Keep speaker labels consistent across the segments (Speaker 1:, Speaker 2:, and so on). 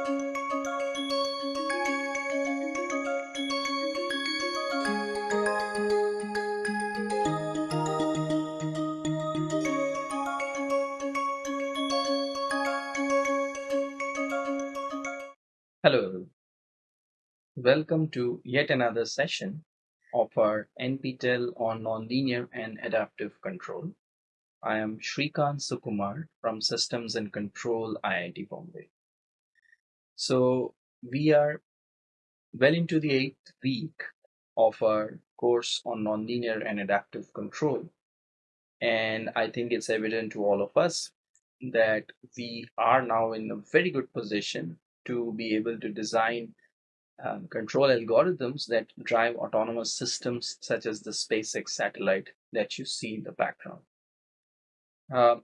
Speaker 1: Hello, welcome to yet another session of our NPTEL on Nonlinear and Adaptive Control. I am Srikant Sukumar from Systems and Control IIT Bombay. So we are well into the eighth week of our course on nonlinear and adaptive control. And I think it's evident to all of us that we are now in a very good position to be able to design um, control algorithms that drive autonomous systems such as the SpaceX satellite that you see in the background. Uh,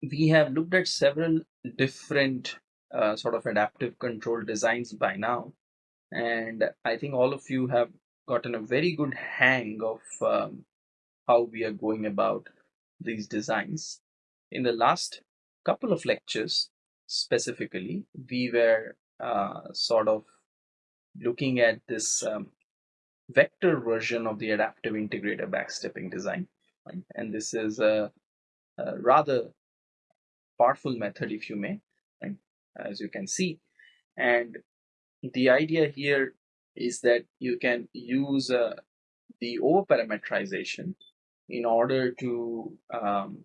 Speaker 1: we have looked at several different uh, sort of adaptive control designs by now, and I think all of you have gotten a very good hang of um, how we are going about these designs. In the last couple of lectures, specifically, we were uh, sort of looking at this um, vector version of the adaptive integrator backstepping design. And this is a, a, rather powerful method, if you may? As you can see. And the idea here is that you can use uh, the overparameterization in order to um,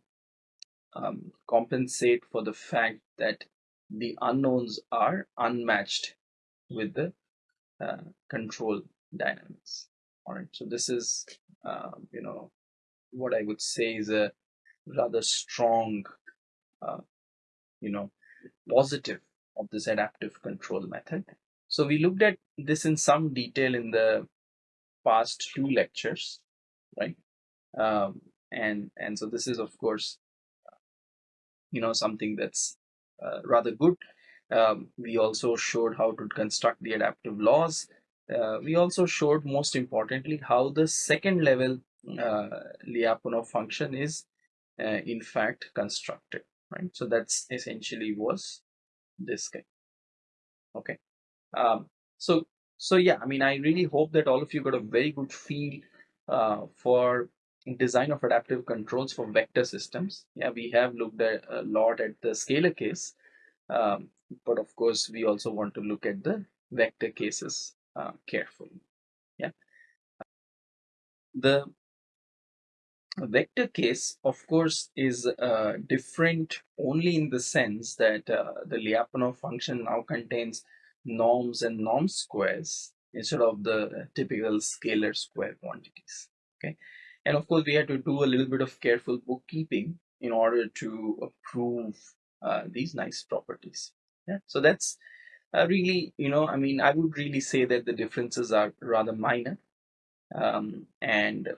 Speaker 1: um, compensate for the fact that the unknowns are unmatched with the uh, control dynamics. All right, so this is, uh, you know, what I would say is a rather strong, uh, you know, positive of this adaptive control method. So we looked at this in some detail in the past two lectures, right? Um, and and so this is of course, you know, something that's uh, rather good. Um, we also showed how to construct the adaptive laws. Uh, we also showed most importantly how the second level uh, Lyapunov function is uh, in fact constructed, right? So that's essentially was this guy. Okay. Um, so so yeah, I mean, I really hope that all of you got a very good feel uh, for design of adaptive controls for vector systems. Yeah, we have looked a lot at the scalar case, um, but of course, we also want to look at the vector cases uh, carefully. Yeah. The vector case, of course, is uh, different only in the sense that uh, the Lyapunov function now contains norms and norm squares instead of the typical scalar square quantities. Okay. And of course, we had to do a little bit of careful bookkeeping in order to prove uh, these nice properties. Yeah, so that's uh, really, you know, I mean, I would really say that the differences are rather minor, um, and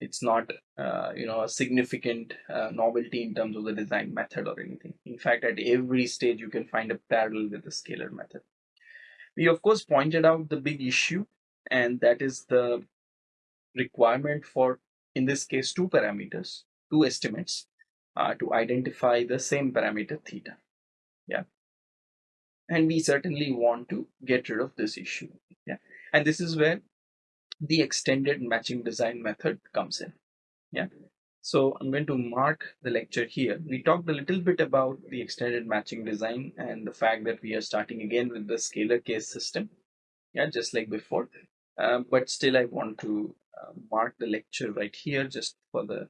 Speaker 1: it's not, uh, you know, a significant uh, novelty in terms of the design method or anything. In fact, at every stage, you can find a parallel with the scalar method. We of course pointed out the big issue, and that is the requirement for, in this case, two parameters, two estimates uh, to identify the same parameter theta. Yeah. And we certainly want to get rid of this issue. Yeah. And this is where the extended matching design method comes in. Yeah. So I'm going to mark the lecture here. We talked a little bit about the extended matching design and the fact that we are starting again with the scalar case system. Yeah, just like before. Uh, but still I want to uh, mark the lecture right here just for the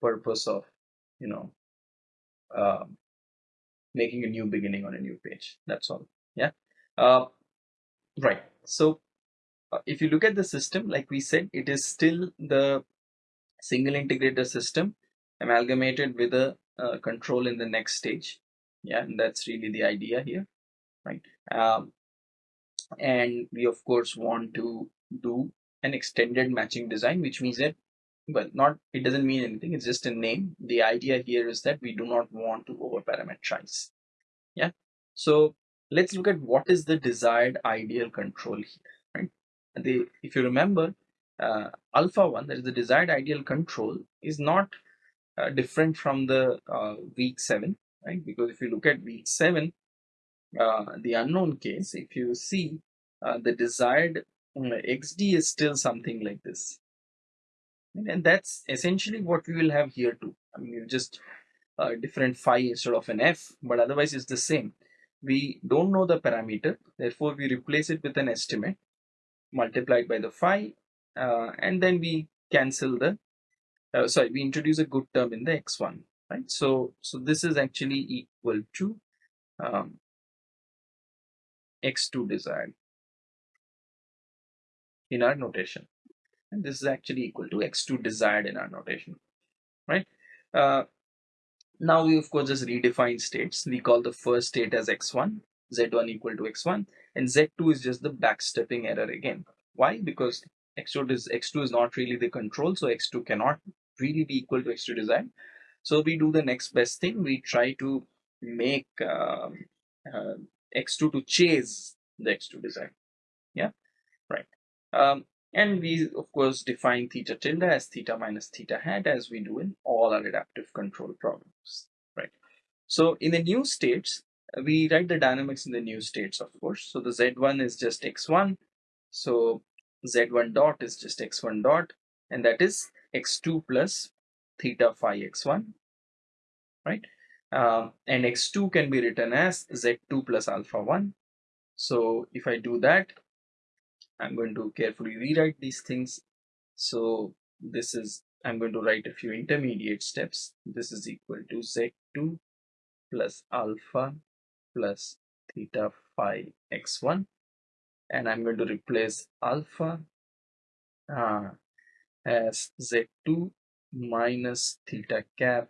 Speaker 1: purpose of you know uh, making a new beginning on a new page that's all yeah uh, right so if you look at the system like we said it is still the single integrator system amalgamated with a uh, control in the next stage. Yeah and that's really the idea here right? Um, and we of course want to do an extended matching design which means that well not it doesn't mean anything. It's just a name. The idea here is that we do not want to over parameterize yeah? So let's look at what is the desired ideal control here the if you remember uh, alpha 1 that is the desired ideal control is not uh, different from the uh, week 7 right? Because if you look at week seven, uh, the unknown case, if you see uh, the desired uh, XD is still something like this. And that's essentially what we will have here too. I mean, you just uh, different phi instead of an f, but otherwise it's the same. We don't know the parameter, therefore we replace it with an estimate multiplied by the phi, uh, and then we cancel the, uh, sorry, we introduce a good term in the x1, right? So, so this is actually equal to um, x2 desired in our notation. And this is actually equal to x2 desired in our notation, right? Uh, now we of course just redefine states. We call the first state as x1, z1 equal to x1, and z2 is just the backstepping error again. Why? Because x2 is x2 is not really the control, so x2 cannot really be equal to x2 design. So we do the next best thing. We try to make um, uh, x2 to chase the x2 design. Yeah, right. Um, and we of course define theta tilde as theta minus theta hat as we do in all our adaptive control problems, right? So in the new states, we write the dynamics in the new states, of course. So the Z1 is just X1. So Z1 dot is just X1 dot, and that is X2 plus theta phi X1, right? Uh, and X2 can be written as Z2 plus alpha 1. So if I do that, I'm going to carefully rewrite these things. So this is, I'm going to write a few intermediate steps. This is equal to Z2 plus alpha plus theta phi x1 and I'm going to replace alpha uh, as z2 minus theta cap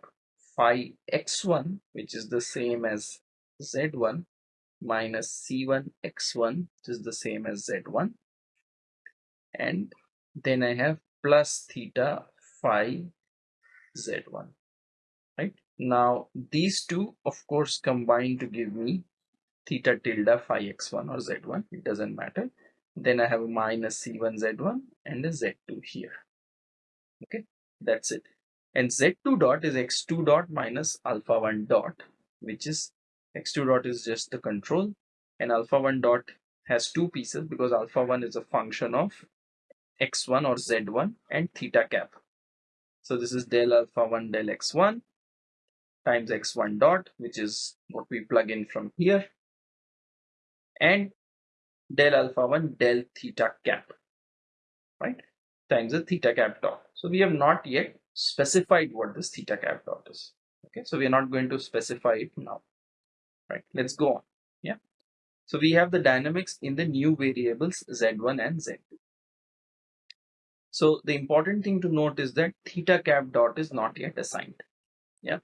Speaker 1: phi x1 which is the same as z1 minus c1 x1 which is the same as z1 and then I have plus theta phi z1 right now these two of course combine to give me theta tilde phi x1 or z1 it doesn't matter. Then I have a minus c1 z1 and a z2 here. Okay that's it. And z2 dot is x2 dot minus alpha 1 dot which is x2 dot is just the control. And alpha 1 dot has two pieces because alpha 1 is a function of x1 or z1 and theta cap. So this is del alpha 1 del x1 times x1 dot which is what we plug in from here and del alpha 1 del theta cap right times the theta cap dot. So we have not yet specified what this theta cap dot is. Okay, so we are not going to specify it now. Right, let's go on. Yeah. So we have the dynamics in the new variables z1 and z2. So the important thing to note is that theta cap dot is not yet assigned. Yeah.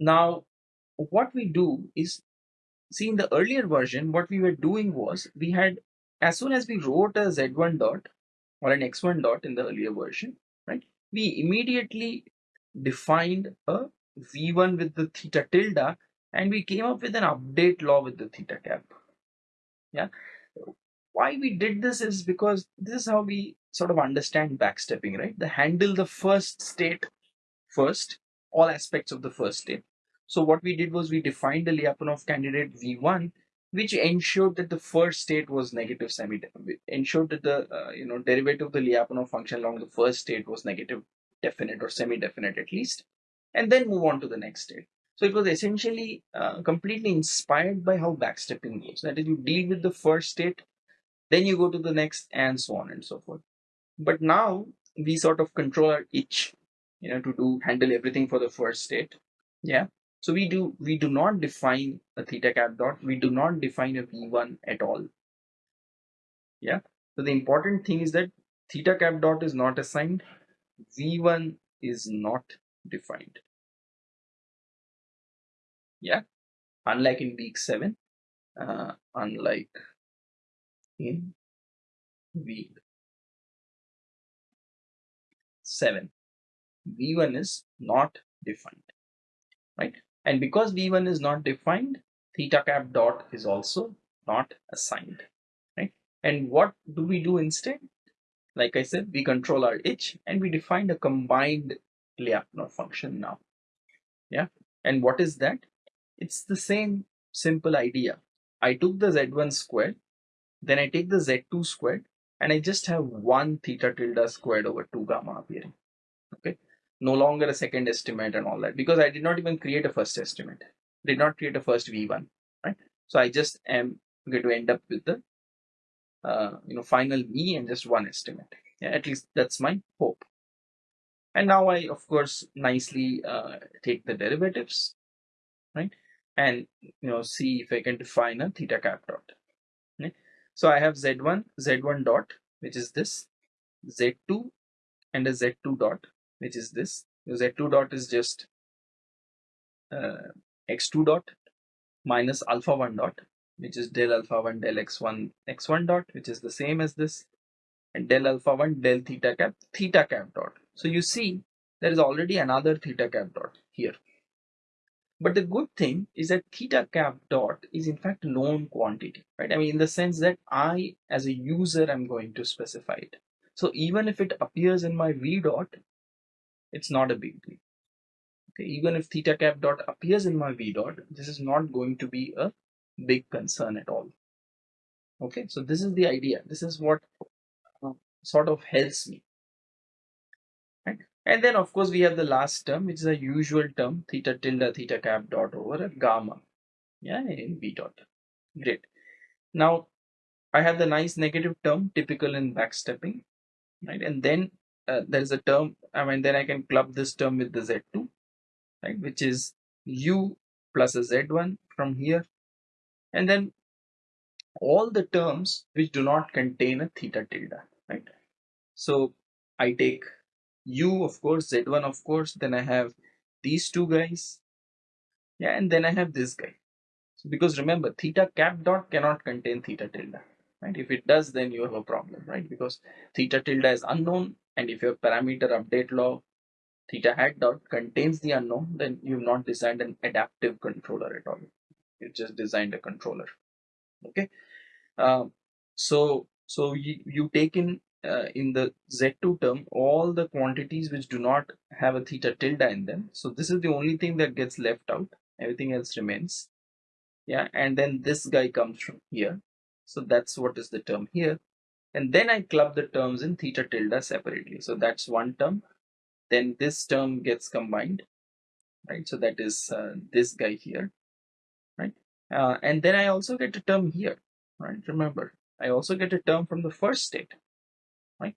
Speaker 1: Now, what we do is, see in the earlier version, what we were doing was we had, as soon as we wrote a z1 dot or an x1 dot in the earlier version, right, we immediately defined a v1 with the theta tilde and we came up with an update law with the theta cap. Yeah why we did this is because this is how we sort of understand backstepping, right? The handle the first state first, all aspects of the first state. So what we did was we defined the Lyapunov candidate V1, which ensured that the first state was negative semi, ensured that the uh, you know derivative of the Lyapunov function along the first state was negative definite or semi-definite at least, and then move on to the next state. So it was essentially uh, completely inspired by how backstepping goes. That is, you deal with the first state then you go to the next and so on and so forth but now we sort of control our itch you know to do handle everything for the first state yeah so we do we do not define a theta cap dot. We do not define a v1 at all. Yeah? So the important thing is that theta cap dot is not assigned. V1 is not defined. Yeah? Unlike in week 7 uh, unlike in week 7 v1 is not defined. Right and because v1 is not defined theta cap dot is also not assigned right and what do we do instead like i said we control our itch and we define a combined Lyapunov function now Yeah. And what is that? It's the same simple idea. I took the z1 squared, then I take the z2 squared, and I just have one theta tilde squared over 2 gamma appearing. Okay. No longer a second estimate and all that because I did not even create a first estimate. Did not create a first v1, right? So I just am going to end up with the uh, you know final me and just one estimate. Yeah, at least that's my hope. And now I, of course, nicely uh, take the derivatives, right? And, you know, see if I can define a theta cap dot. Okay? So I have Z1, Z1 dot, which is this, Z2 and a Z2 dot, which is this. because Z2 dot is just uh, X2 dot minus alpha 1 dot, which is del alpha 1 del x1 x1 dot, which is the same as this, and del alpha 1 del theta cap theta cap dot so you see there is already another theta cap dot here. But the good thing is that theta cap dot is in fact known quantity, right? I mean, in the sense that I, as a user, am going to specify it. So even if it appears in my V dot, it's not a big deal. Okay, even if theta cap dot appears in my V dot, this is not going to be a big concern at all. Okay, so this is the idea. This is what sort of helps me and then of course we have the last term, which is a usual term, theta tilde theta cap dot over a gamma, yeah, in V dot. Great. Now I have the nice negative term typical in backstepping, right? And then uh, there is a term, I mean, then I can club this term with the Z2, right? Which is U plus a Z1 from here. And then all the terms which do not contain a theta tilde, right? So I take u of course z1 of course then i have these two guys yeah and then i have this guy so because remember theta cap dot cannot contain theta tilde right if it does then you have a problem right because theta tilde is unknown and if your parameter update law theta hat dot contains the unknown then you've not designed an adaptive controller at all you just designed a controller okay um, so so you, you take in uh, in the Z2 term all the quantities which do not have a theta tilde in them. So this is the only thing that gets left out. Everything else remains. Yeah, and then this guy comes from here. So that's what is the term here. And then I club the terms in theta tilde separately. So that's one term. Then this term gets combined, right? So that is uh, this guy here, right? Uh, and then I also get a term here, right? Remember, I also get a term from the first state right?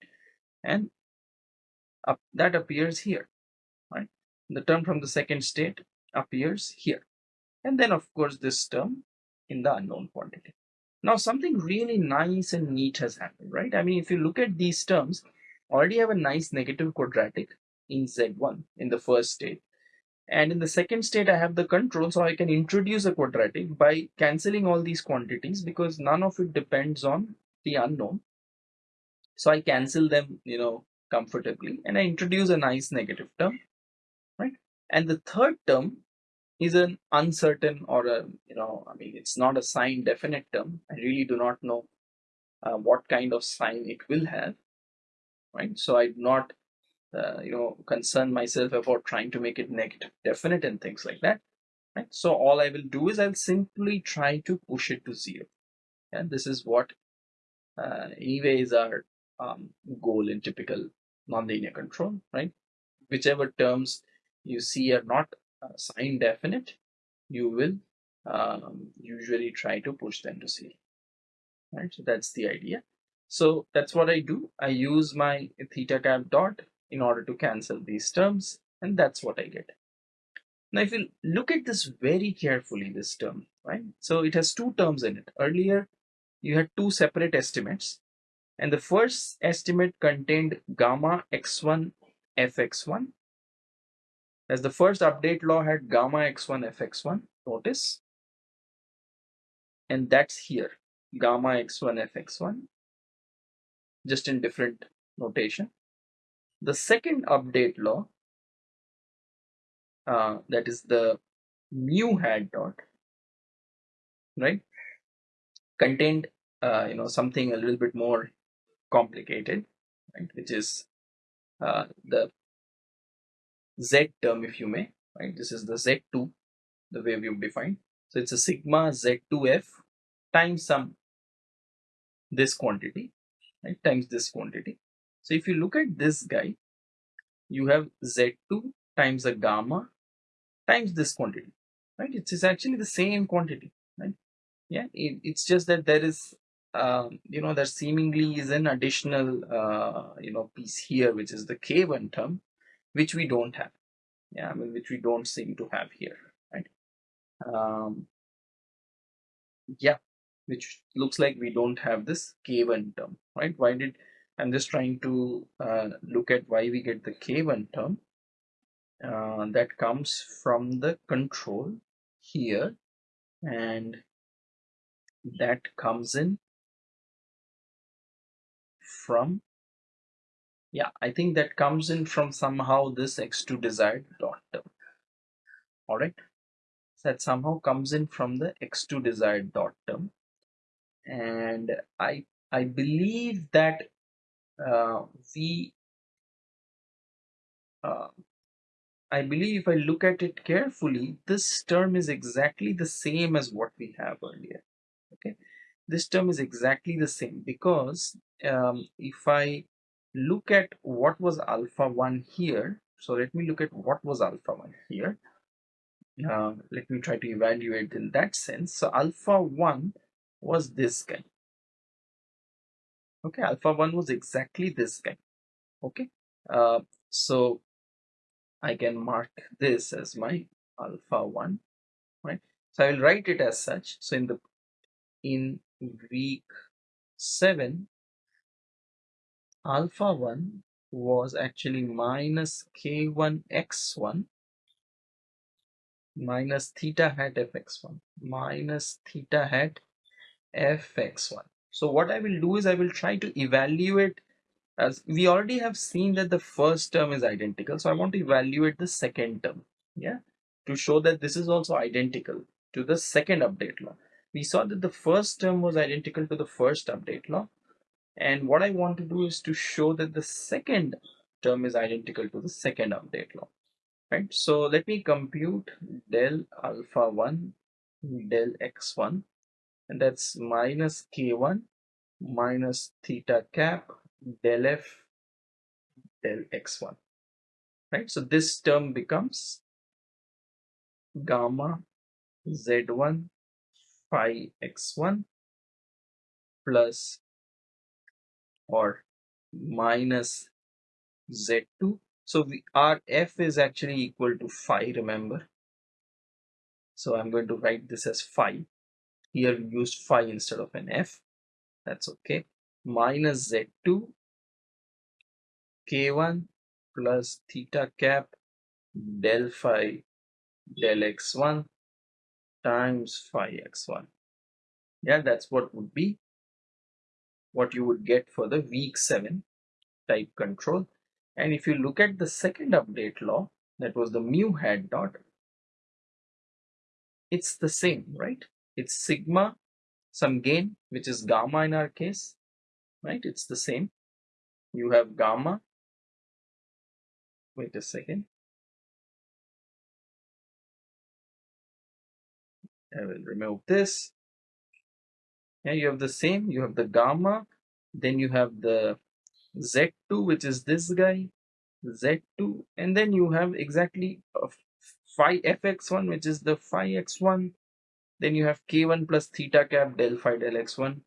Speaker 1: And up, that appears here, right? The term from the second state appears here. And then of course this term in the unknown quantity. Now something really nice and neat has happened, right? I mean, if you look at these terms, already have a nice negative quadratic in Z1 in the first state. And in the second state, I have the control, so I can introduce a quadratic by cancelling all these quantities because none of it depends on the unknown. So I cancel them, you know, comfortably and I introduce a nice negative term, right? And the third term is an uncertain or a, you know, I mean, it's not a sign definite term. I really do not know uh, what kind of sign it will have, right? So I do not, uh, you know, concern myself about trying to make it negative definite and things like that, right? So all I will do is I'll simply try to push it to zero. And this is what uh, anyway is our um, goal in typical nonlinear control, right? Whichever terms you see are not sign definite, you will um, usually try to push them to zero, right? So that's the idea. So that's what I do. I use my theta cap dot in order to cancel these terms, and that's what I get. Now, if you look at this very carefully, this term, right? So it has two terms in it. Earlier, you had two separate estimates and the first estimate contained gamma x1 fx1 as the first update law had gamma x1 fx1 notice. And that's here gamma x1 fx1 just in different notation. The second update law uh, that is the mu hat dot right contained uh, you know something a little bit more complicated, right, which is uh, the z term, if you may, right? This is the Z2, the way we've defined. So it's a sigma Z2F times some this quantity, right? Times this quantity. So if you look at this guy, you have Z2 times a gamma times this quantity, right? It's, actually the same quantity, right? Yeah, it, it's just that there is, um, you know, there seemingly is an additional, uh, you know, piece here, which is the K1 term, which we don't have. Yeah, I mean, which we don't seem to have here, right? Um, yeah, which looks like we don't have this K1 term, right? Why did, I'm just trying to uh, look at why we get the K1 term uh, that comes from the control here and that comes in from yeah I think that comes in from somehow this x2 desired dot term. All right. So that somehow comes in from the x2 desired dot term. And I I believe that uh, we uh, I believe if I look at it carefully, this term is exactly the same as what we have earlier. Okay, this term is exactly the same because um, if I look at what was alpha 1 here, so let me look at what was alpha 1 here. Uh, let me try to evaluate in that sense. So alpha 1 was this guy. Okay, alpha 1 was exactly this guy. Okay, uh, so I can mark this as my alpha 1 right so I will write it as such so in the in week 7 alpha 1 was actually minus k1 x1 minus theta hat fx1 minus theta hat fx1 so what I will do is I will try to evaluate as we already have seen that the first term is identical so I want to evaluate the second term yeah to show that this is also identical to the second update law. We saw that the first term was identical to the first update law and what I want to do is to show that the second term is identical to the second update law. Right? So let me compute del alpha 1 del x1 and that's minus k1 minus theta cap del f del x1 right? So this term becomes gamma z1 phi x1 plus or minus z2 so we, our f is actually equal to phi remember? So i'm going to write this as phi here we used phi instead of an f. That's okay. Minus z2 k1 plus theta cap del phi del x1 times phi x1 yeah that's what would be what you would get for the week 7 type control. And if you look at the second update law that was the mu hat dot it's the same right? It's sigma some gain which is gamma in our case right? It's the same. You have gamma wait a second. I will remove this yeah you have the same you have the gamma then you have the z2 which is this guy z2 and then you have exactly phi fx1 which is the phi x1 then you have k1 plus theta cap del phi del x1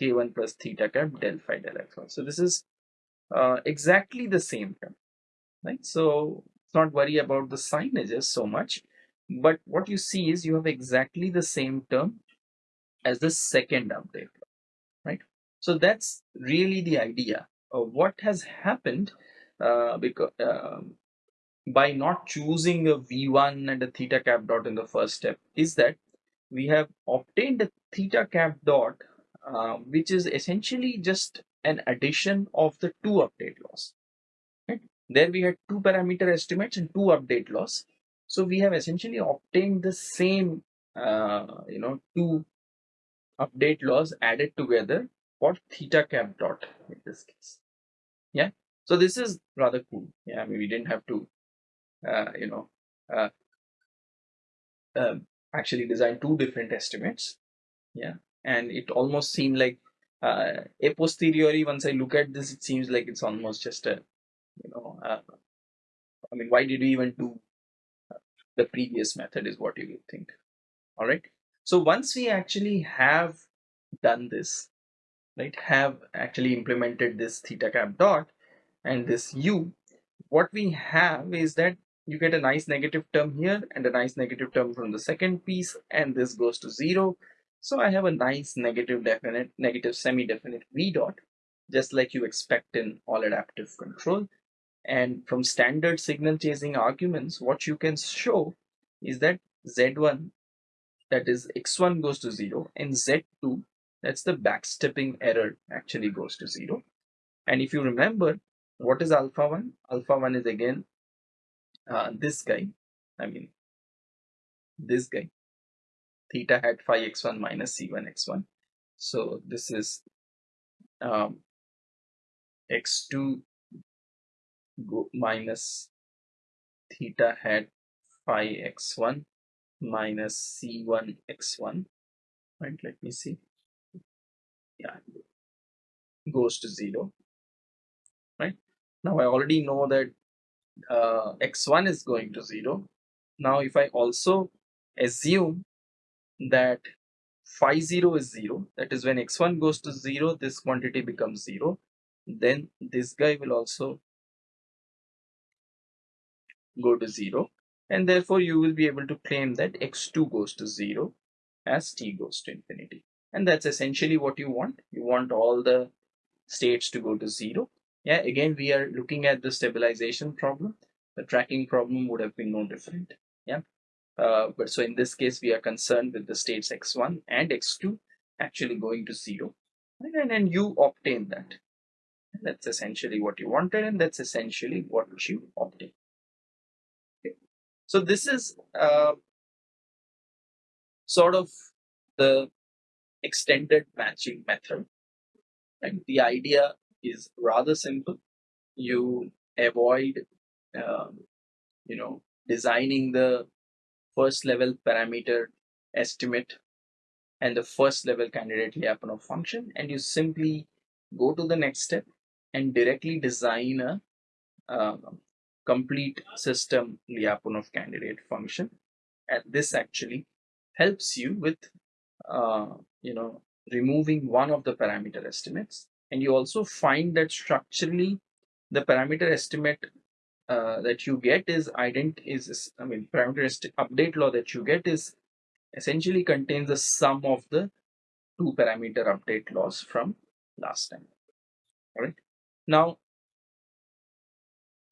Speaker 1: k1 plus theta cap del phi del x1 so this is uh, exactly the same term right? So not worry about the signages so much but what you see is you have exactly the same term as the second update right? So that's really the idea of what has happened uh, because um, by not choosing a v1 and a theta cap dot in the first step is that we have obtained a theta cap dot uh, which is essentially just an addition of the two update laws right? There we had two parameter estimates and two update laws so we have essentially obtained the same uh, you know two update laws added together for theta cap dot in this case yeah so this is rather cool yeah I mean we didn't have to uh, you know uh, um, actually design two different estimates. Yeah, and it almost seemed like uh, a posteriori. Once I look at this, it seems like it's almost just a, you know, uh, I mean, why did we even do the previous method? Is what you would think. All right. So once we actually have done this, right, have actually implemented this theta cap dot and this u, what we have is that you get a nice negative term here and a nice negative term from the second piece and this goes to zero. So I have a nice negative definite negative semi-definite v dot just like you expect in all adaptive control. And from standard signal chasing arguments what you can show is that z1 that is x1 goes to 0 and z2 that's the backstepping error actually goes to 0 and if you remember what is alpha 1 alpha 1 is again uh, this guy, I mean, this guy, theta hat phi x1 minus c1 x1. So this is um, x2 go minus theta hat phi x1 minus c1 x1 right? Let me see. Yeah goes to zero right? Now i already know that uh, x1 is going to 0. Now if I also assume that phi 0 is 0, that is when x1 goes to 0, this quantity becomes 0, then this guy will also go to 0 and therefore you will be able to claim that x2 goes to 0 as t goes to infinity. And that's essentially what you want. You want all the states to go to 0 yeah again we are looking at the stabilization problem. The tracking problem would have been no different. Yeah. Uh, but so in this case we are concerned with the states x1 and x2 actually going to zero. And then you obtain that. That's essentially what you wanted and that's essentially what you obtain okay. So this is uh, sort of the extended matching method and the idea is rather simple. You avoid, um, you know, designing the first level parameter estimate and the first level candidate Lyapunov function, and you simply go to the next step and directly design a uh, complete system Lyapunov candidate function. And this actually helps you with, uh, you know, removing one of the parameter estimates and you also find that structurally the parameter estimate uh, that you get is ident is I mean parameter update law that you get is essentially contains the sum of the two parameter update laws from last time. All right. Now,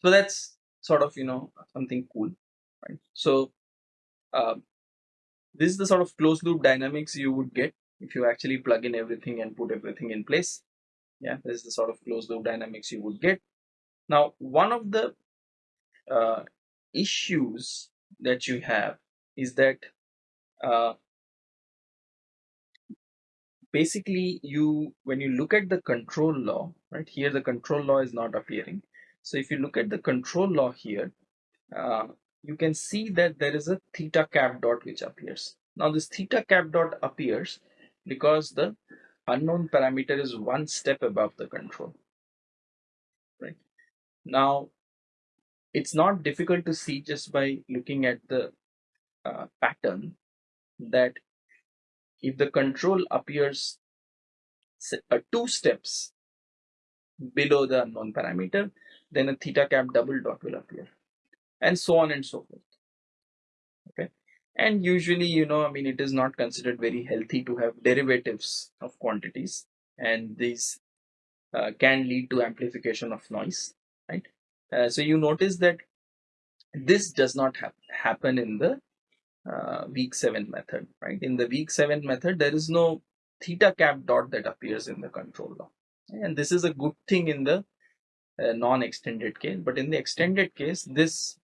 Speaker 1: so that's sort of you know something cool, right? So uh, this is the sort of closed loop dynamics you would get if you actually plug in everything and put everything in place. Yeah this is the sort of closed loop dynamics you would get. Now one of the uh, issues that you have is that uh, basically you when you look at the control law right here the control law is not appearing so if you look at the control law here uh, you can see that there is a theta cap dot which appears. Now this theta cap dot appears because the unknown parameter is one step above the control right? Now it's not difficult to see just by looking at the uh, pattern that if the control appears uh, two steps below the unknown parameter then a theta cap double dot will appear. And so on and so forth. Okay? And usually you know i mean it is not considered very healthy to have derivatives of quantities. And these uh, can lead to amplification of noise right? Uh, so you notice that this does not ha happen in the uh, week 7 method right? In the week 7 method there is no theta cap dot that appears in the control law. And this is a good thing in the uh, non-extended case but in the extended case this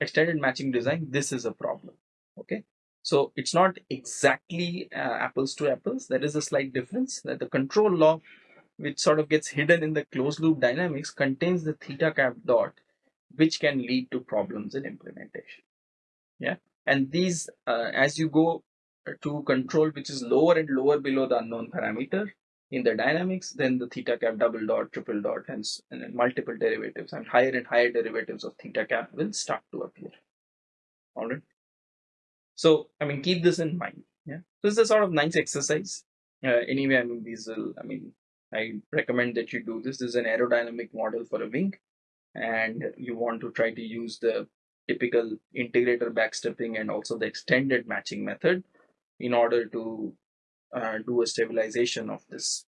Speaker 1: extended matching design this is a problem okay? So it's not exactly uh, apples to apples. There is a slight difference that the control law which sort of gets hidden in the closed loop dynamics contains the theta cap dot which can lead to problems in implementation yeah? And these, uh, as you go to control which is lower and lower below the unknown parameter in the dynamics, then the theta cap double dot, triple dot, hence and multiple derivatives and higher and higher derivatives of theta cap will start to appear. All right. So, I mean, keep this in mind. Yeah. So, this is a sort of nice exercise. Uh, anyway, I mean, these will, I mean, I recommend that you do this. This is an aerodynamic model for a wing, and you want to try to use the typical integrator backstepping and also the extended matching method in order to uh, do a stabilization of this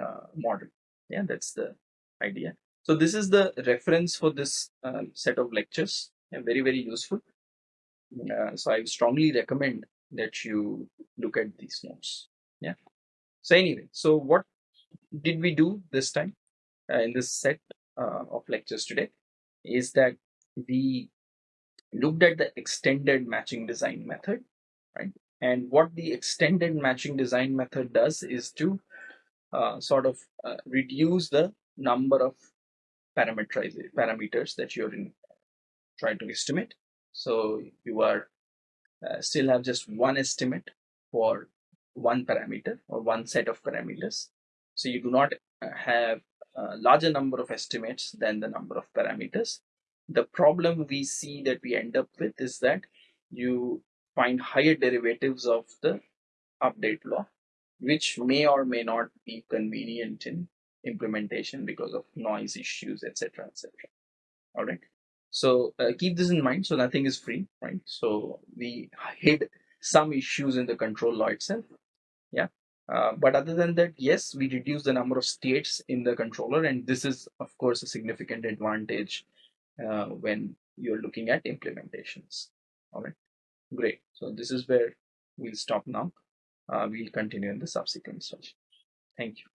Speaker 1: uh, model. Yeah, that's the idea. So this is the reference for this uh, set of lectures. Very, very useful. Uh, so I strongly recommend that you look at these notes. Yeah. So anyway, so what did we do this time uh, in this set uh, of lectures today is that we looked at the extended matching design method, right? And what the extended matching design method does is to uh, sort of uh, reduce the number of parameters that you're in, trying to estimate. So you are uh, still have just one estimate for one parameter or one set of parameters. So you do not uh, have a larger number of estimates than the number of parameters. The problem we see that we end up with is that you find higher derivatives of the update law, which may or may not be convenient in implementation because of noise issues, etc. etc. All right. So uh, keep this in mind. So nothing is free, right? So we hid some issues in the control law itself. Yeah. Uh, but other than that, yes, we reduce the number of states in the controller, and this is, of course, a significant advantage uh, when you're looking at implementations. All right. Great. So this is where we'll stop now. Uh, we'll continue in the subsequent session. Thank you.